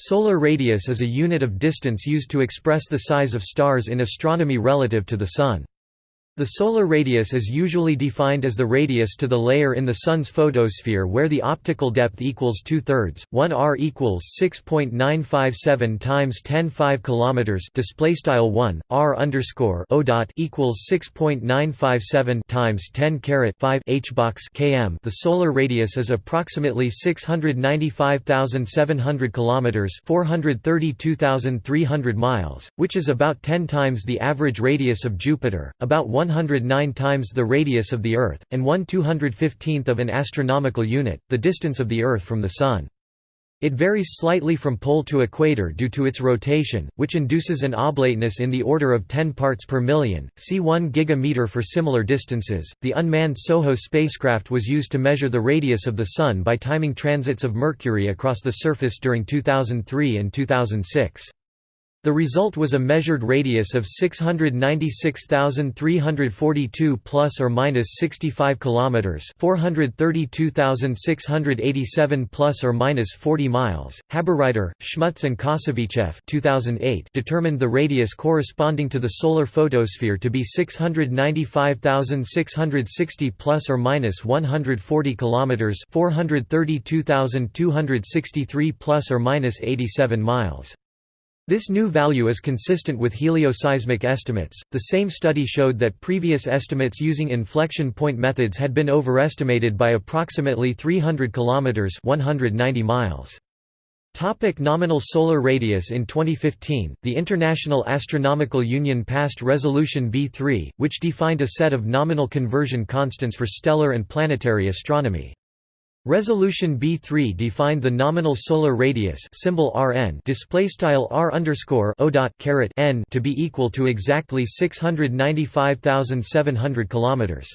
Solar radius is a unit of distance used to express the size of stars in astronomy relative to the Sun. The solar radius is usually defined as the radius to the layer in the Sun's photosphere where the optical depth equals two-thirds, 1 r equals 6.957 times 10 5 kilometers. Display style 1 r underscore o dot equals 6.957 times 10 caret 5 h box km. The solar radius is approximately 695,700 kilometers, 432,300 miles, which is about 10 times the average radius of Jupiter, about 1 109 times the radius of the Earth, and 1 215th of an astronomical unit, the distance of the Earth from the Sun. It varies slightly from pole to equator due to its rotation, which induces an oblateness in the order of 10 parts per million. See 1 gigameter for similar distances. The unmanned SOHO spacecraft was used to measure the radius of the Sun by timing transits of Mercury across the surface during 2003 and 2006. The result was a measured radius of 696,342 plus or minus 65 kilometers, 432,687 plus or minus 40 miles. Haberreiter, Schmutz and Kosovichev 2008 determined the radius corresponding to the solar photosphere to be 695,660 plus or minus 140 kilometers, 432,263 plus or minus 87 miles. This new value is consistent with helioseismic estimates. The same study showed that previous estimates using inflection point methods had been overestimated by approximately 300 kilometers, 190 miles. Topic nominal solar radius In 2015, the International Astronomical Union passed Resolution B3, which defined a set of nominal conversion constants for stellar and planetary astronomy. Resolution B3 defined the nominal solar radius symbol Rn displaystyle r underscore o dot caret n to be equal to exactly 695,700 kilometers.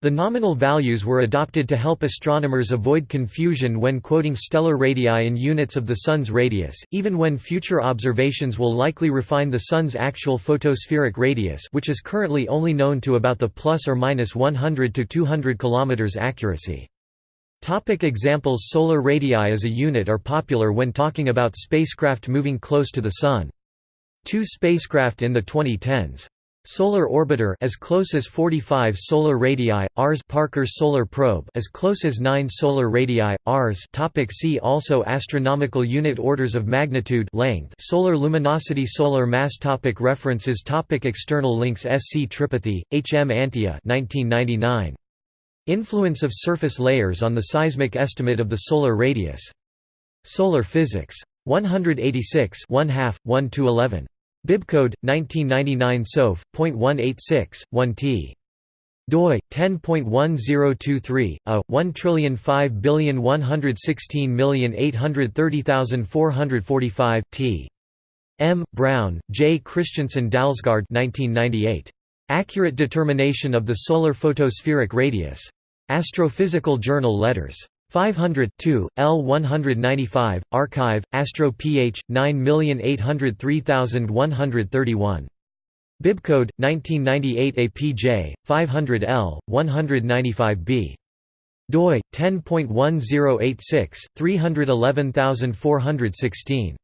The nominal values were adopted to help astronomers avoid confusion when quoting stellar radii in units of the Sun's radius, even when future observations will likely refine the Sun's actual photospheric radius which is currently only known to about the plus or minus 100 to 200 km accuracy. Topic examples Solar radii as a unit are popular when talking about spacecraft moving close to the Sun. Two spacecraft in the 2010s. Solar Orbiter as close as 45 solar radii, Rs Parker Solar Probe as close as 9 solar radii, Rs topic See also Astronomical unit orders of magnitude length Solar luminosity Solar mass topic References topic External links S. C. Tripathi, H. M. Antia 1999. Influence of surface layers on the seismic estimate of the solar radius. Solar Physics. 186 1 half, 1 to 11. Bibcode 1999 SOF. 186 1 t. doi 10.1023 a 1051116830445 t. M. Brown, J. Christensen Dalsgaard 1998. Accurate determination of the solar photospheric radius. Astrophysical Journal Letters. 500 2, L 195, Archive, Astro ph. 9803131. Bibcode 1998 APJ 500 L 195B. DOI 10.1086 311416.